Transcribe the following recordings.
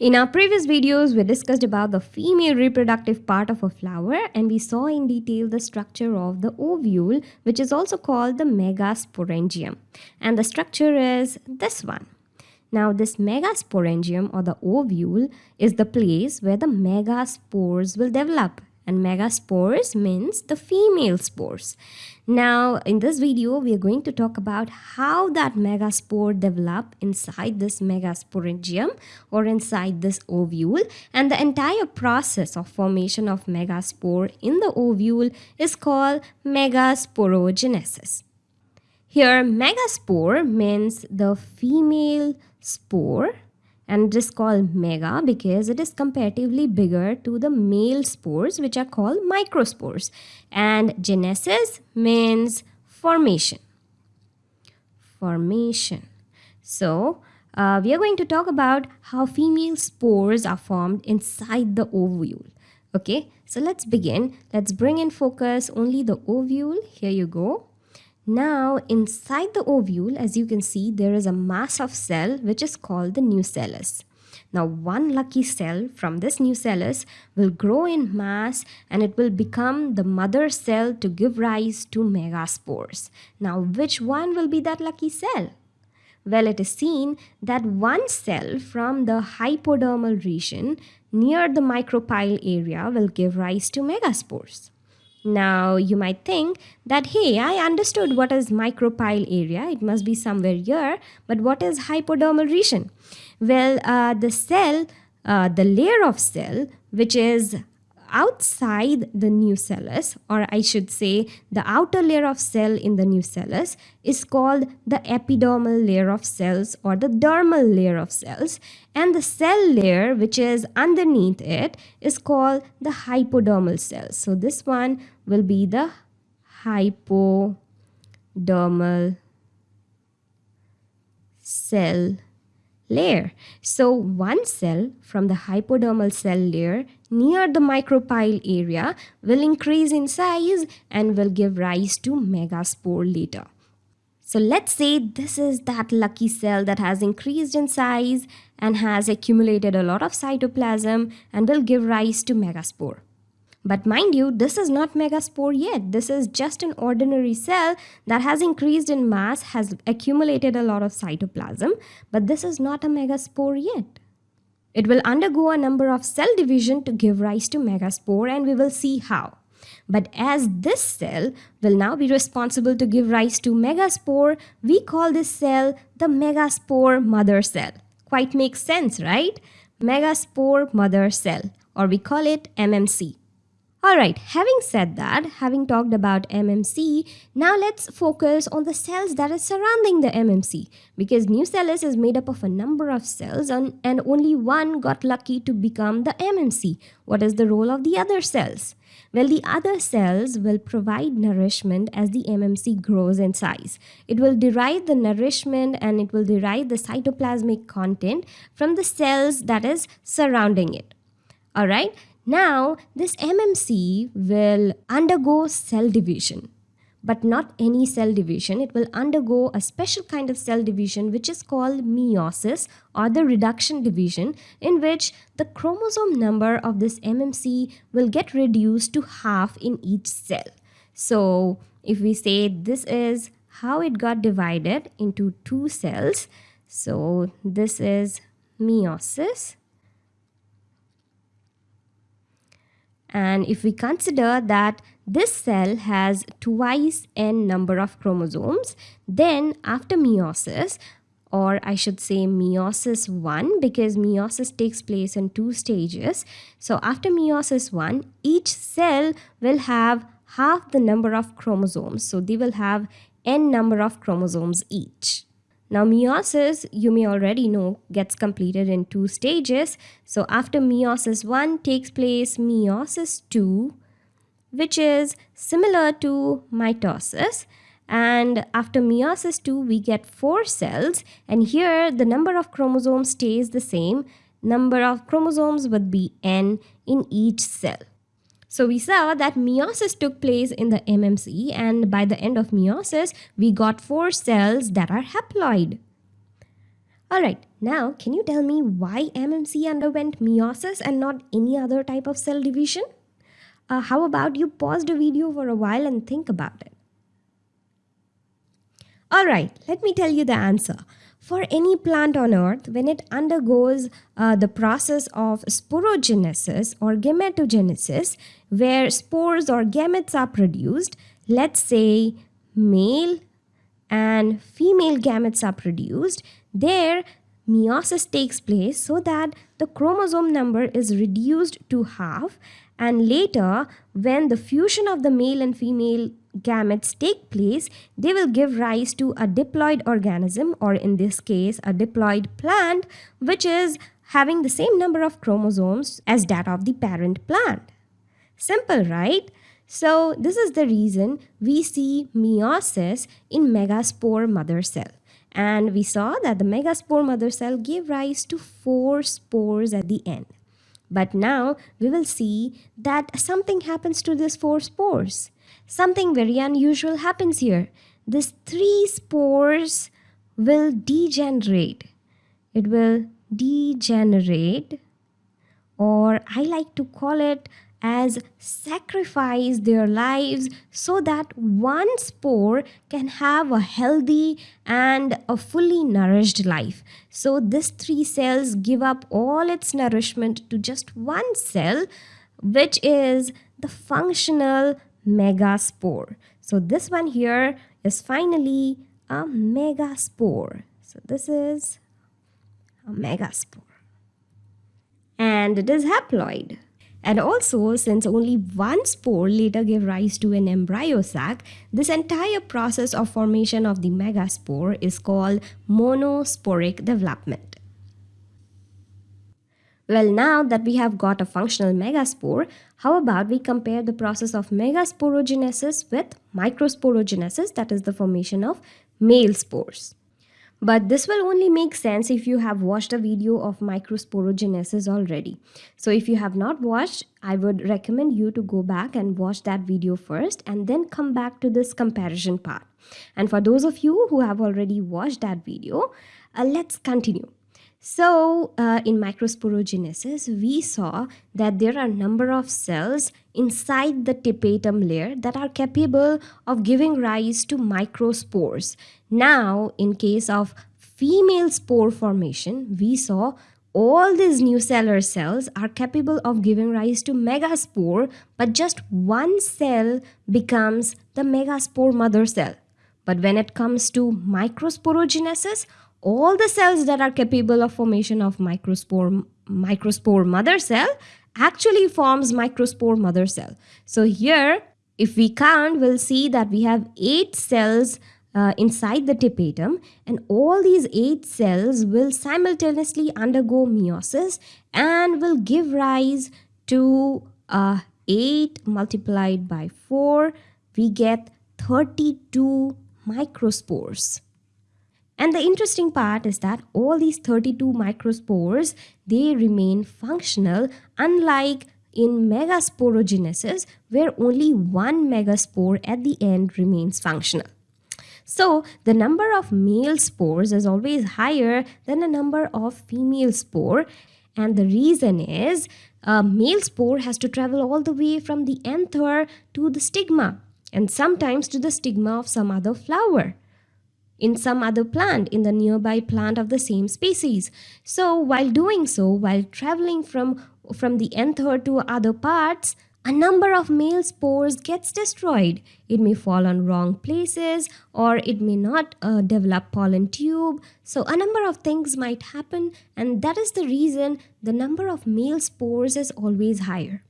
In our previous videos, we discussed about the female reproductive part of a flower and we saw in detail the structure of the ovule which is also called the megasporangium. And the structure is this one. Now this megasporangium or the ovule is the place where the megaspores will develop and megaspores means the female spores. Now in this video we are going to talk about how that megaspore develop inside this megasporangium or inside this ovule and the entire process of formation of megaspore in the ovule is called megasporogenesis. Here megaspore means the female spore and it is called mega because it is comparatively bigger to the male spores which are called microspores. And genesis means formation. Formation. So uh, we are going to talk about how female spores are formed inside the ovule. Okay so let's begin. Let's bring in focus only the ovule. Here you go now inside the ovule as you can see there is a mass of cell which is called the nucellus. Now one lucky cell from this nucellus will grow in mass and it will become the mother cell to give rise to megaspores. Now which one will be that lucky cell? Well, it is seen that one cell from the hypodermal region near the micropyle area will give rise to megaspores. Now you might think that hey I understood what is micropyle area it must be somewhere here but what is hypodermal region? Well uh, the cell uh, the layer of cell which is outside the nucellus or I should say the outer layer of cell in the nucellus is called the epidermal layer of cells or the dermal layer of cells and the cell layer which is underneath it is called the hypodermal cells. So this one will be the hypodermal cell layer. So one cell from the hypodermal cell layer near the micropyle area will increase in size and will give rise to megaspore later. So let's say this is that lucky cell that has increased in size and has accumulated a lot of cytoplasm and will give rise to megaspore. But mind you, this is not megaspore yet. This is just an ordinary cell that has increased in mass, has accumulated a lot of cytoplasm, but this is not a megaspore yet. It will undergo a number of cell division to give rise to megaspore and we will see how. But as this cell will now be responsible to give rise to megaspore, we call this cell the megaspore mother cell. Quite makes sense, right? Megaspore mother cell or we call it MMC. Alright, having said that, having talked about MMC, now let's focus on the cells that are surrounding the MMC because nucellus is made up of a number of cells and, and only one got lucky to become the MMC. What is the role of the other cells? Well, the other cells will provide nourishment as the MMC grows in size. It will derive the nourishment and it will derive the cytoplasmic content from the cells that is surrounding it. Alright, now, this MMC will undergo cell division, but not any cell division. It will undergo a special kind of cell division which is called meiosis or the reduction division in which the chromosome number of this MMC will get reduced to half in each cell. So, if we say this is how it got divided into two cells, so this is meiosis And if we consider that this cell has twice n number of chromosomes, then after meiosis, or I should say meiosis 1 because meiosis takes place in two stages. So after meiosis 1, each cell will have half the number of chromosomes. So they will have n number of chromosomes each. Now meiosis, you may already know, gets completed in two stages. So after meiosis 1 takes place meiosis 2, which is similar to mitosis. And after meiosis 2, we get four cells. And here the number of chromosomes stays the same. Number of chromosomes would be n in each cell. So we saw that meiosis took place in the MMC and by the end of meiosis, we got four cells that are haploid. Alright, now can you tell me why MMC underwent meiosis and not any other type of cell division? Uh, how about you pause the video for a while and think about it? Alright, let me tell you the answer. For any plant on earth, when it undergoes uh, the process of sporogenesis or gametogenesis, where spores or gametes are produced, let's say male and female gametes are produced, there meiosis takes place so that the chromosome number is reduced to half and later when the fusion of the male and female gametes take place, they will give rise to a diploid organism or in this case a diploid plant which is having the same number of chromosomes as that of the parent plant. Simple, right? So this is the reason we see meiosis in megaspore mother cell. And we saw that the megaspore mother cell gave rise to four spores at the end. But now we will see that something happens to these four spores. Something very unusual happens here. These three spores will degenerate. It will degenerate or I like to call it as sacrifice their lives so that one spore can have a healthy and a fully nourished life. So this three cells give up all its nourishment to just one cell which is the functional megaspore. So this one here is finally a megaspore. So this is a megaspore and it is haploid. And also, since only one spore later gave rise to an embryo sac, this entire process of formation of the megaspore is called monosporic development. Well, now that we have got a functional megaspore, how about we compare the process of megasporogenesis with microsporogenesis, that is the formation of male spores. But this will only make sense if you have watched a video of microsporogenesis already. So if you have not watched, I would recommend you to go back and watch that video first and then come back to this comparison part. And for those of you who have already watched that video, uh, let's continue. So uh, in microsporogenesis, we saw that there are a number of cells inside the tapetum layer that are capable of giving rise to microspores. Now, in case of female spore formation, we saw all these nucellar cells are capable of giving rise to megaspore, but just one cell becomes the megaspore mother cell. But when it comes to microsporogenesis, all the cells that are capable of formation of microspore microspore mother cell actually forms microspore mother cell. So here, if we count, we'll see that we have eight cells uh, inside the tapetum and all these eight cells will simultaneously undergo meiosis and will give rise to uh, 8 multiplied by 4 we get 32 microspores and the interesting part is that all these 32 microspores, they remain functional unlike in megasporogenesis where only one megaspore at the end remains functional. So the number of male spores is always higher than the number of female spore and the reason is a male spore has to travel all the way from the anther to the stigma and sometimes to the stigma of some other flower in some other plant in the nearby plant of the same species. So while doing so, while traveling from, from the anther to other parts, a number of male spores gets destroyed. It may fall on wrong places or it may not uh, develop pollen tube. So a number of things might happen and that is the reason the number of male spores is always higher.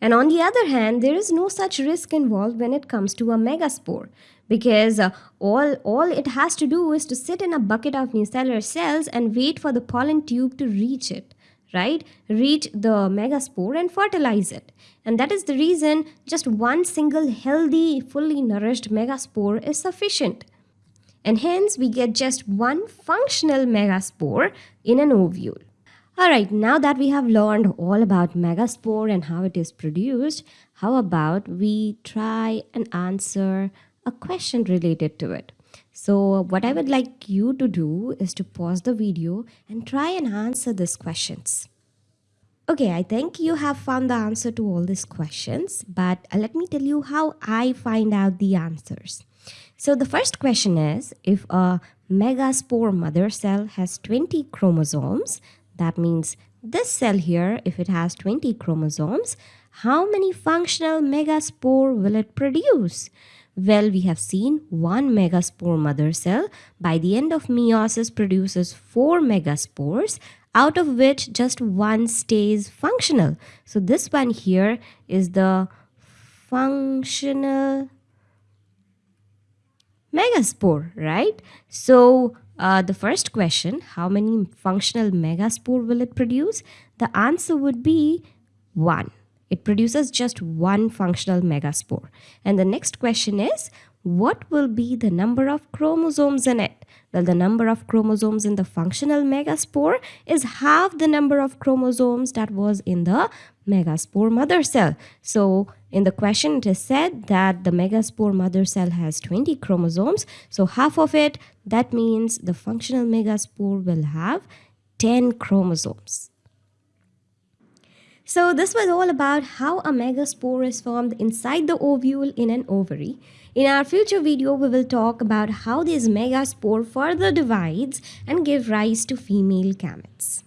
And on the other hand, there is no such risk involved when it comes to a megaspore because uh, all, all it has to do is to sit in a bucket of nucellar cells and wait for the pollen tube to reach it right? Reach the megaspore and fertilize it. And that is the reason just one single healthy fully nourished megaspore is sufficient. And hence we get just one functional megaspore in an ovule Alright, now that we have learned all about megaspore and how it is produced, how about we try and answer a question related to it. So what I would like you to do is to pause the video and try and answer these questions. Okay, I think you have found the answer to all these questions, but let me tell you how I find out the answers. So the first question is, if a megaspore mother cell has 20 chromosomes, that means this cell here, if it has 20 chromosomes, how many functional megaspore will it produce? Well, we have seen one megaspore mother cell by the end of meiosis produces four megaspores out of which just one stays functional. So this one here is the functional megaspore, right? So uh, the first question, how many functional megaspore will it produce? The answer would be 1. It produces just one functional megaspore. And the next question is, what will be the number of chromosomes in it? Well, the number of chromosomes in the functional megaspore is half the number of chromosomes that was in the megaspore mother cell. So in the question, it is said that the megaspore mother cell has 20 chromosomes. So half of it, that means the functional megaspore will have 10 chromosomes. So this was all about how a megaspore is formed inside the ovule in an ovary. In our future video, we will talk about how this megaspore further divides and give rise to female gametes.